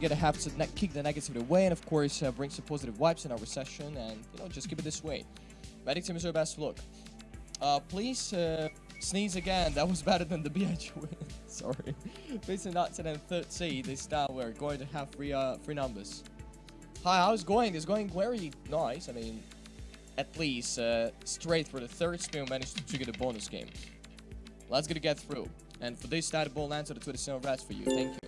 gonna have to kick the negativity away and of course uh, bring some positive vibes in our session and you know just keep it this way. Medic team is your best look. Uh, please uh, sneeze again. That was better than the BH win. Sorry. Facing 10 and 30 this time we're going to have three uh three numbers. Hi, how's going? It's going very nice. I mean, at least uh, straight for the third spin managed to trigger the bonus game. Let's get to get through. And for this the ball on the 27 rats for you. Thank you.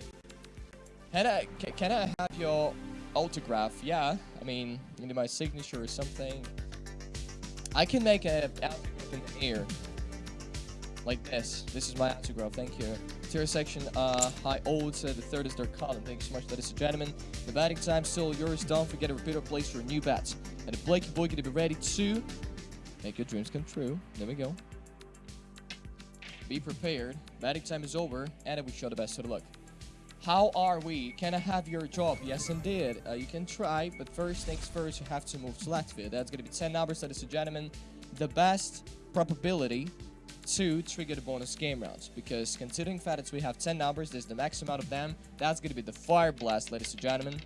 Can I, can I have your autograph? Yeah, I mean, need my signature or something. I can make a autograph in the air. Like this. This is my autograph, thank you. Tier section, uh, high odds, uh, the third is their column. Thank you so much, ladies and gentlemen. The batting time still yours. Don't forget to repeat or place for a new bats. And the Blakey boy gonna be ready to make your dreams come true. There we go. Be prepared. Batting time is over, and we show the best of the luck. How are we? Can I have your job? Yes, indeed. Uh, you can try, but first things first, you have to move to Latvia. That's going to be 10 numbers, ladies and gentlemen. The best probability to trigger the bonus game rounds. Because considering fact that we have 10 numbers, there's the max amount of them. That's going to be the Fire Blast, ladies and gentlemen.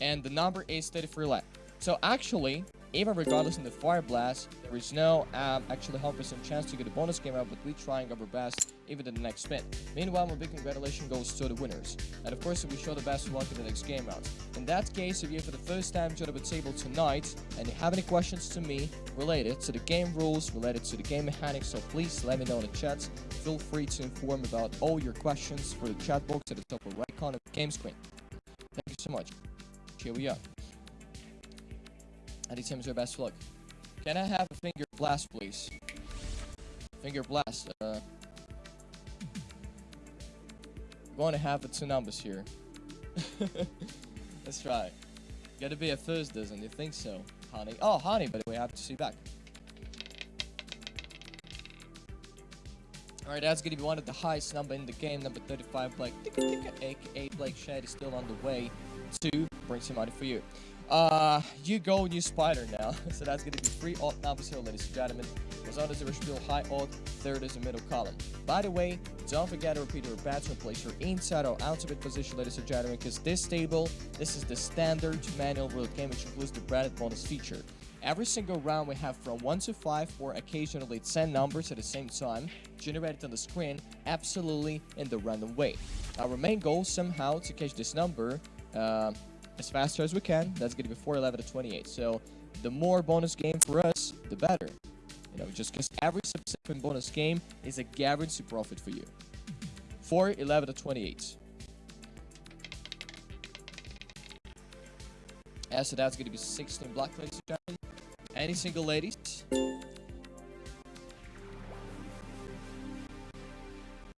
And the number is 33 left. So actually, even regardless in the Fire Blast, there is no um, actually 100% chance to get a bonus game out, but we're trying our best even in the next spin. Meanwhile, my big congratulations goes to the winners. And of course, we show the best luck in the next game round. In that case, if you're for the first time joining the table tonight, and you have any questions to me related to the game rules, related to the game mechanics, so please let me know in the chat. Feel free to inform about all your questions for the chat box at the top of right corner of the game screen. Thank you so much. Here we are. Eddie Tim's your best luck. Can I have a finger blast, please? Finger blast. Uh, going to have two numbers here. That's right. Gotta be a first, doesn't you think so, honey? Oh, honey, by the way, happy to see you back. Alright, that's gonna be one of the highest number in the game, number 35, Blake, aka Blake Shed is still on the way to bring some money for you. Uh, you go and you spider now. so that's going to be three odd numbers here, ladies and gentlemen. Result a real high odd, third is a middle column. By the way, don't forget to repeat your batsman place your inside or outside position, ladies and gentlemen, because this table, this is the standard manual rule game, which includes the branded bonus feature. Every single round we have from 1 to 5 or occasionally 10 numbers at the same time generated on the screen absolutely in the random way. Our main goal somehow to catch this number uh, as fast as we can. That's going to be 411 to 28. So the more bonus game for us, the better. You know, just because every subsequent bonus game is a guaranteed profit for you. 411 to 28. Yeah, so that's going to be 16 black ladies and gentlemen. Any single ladies?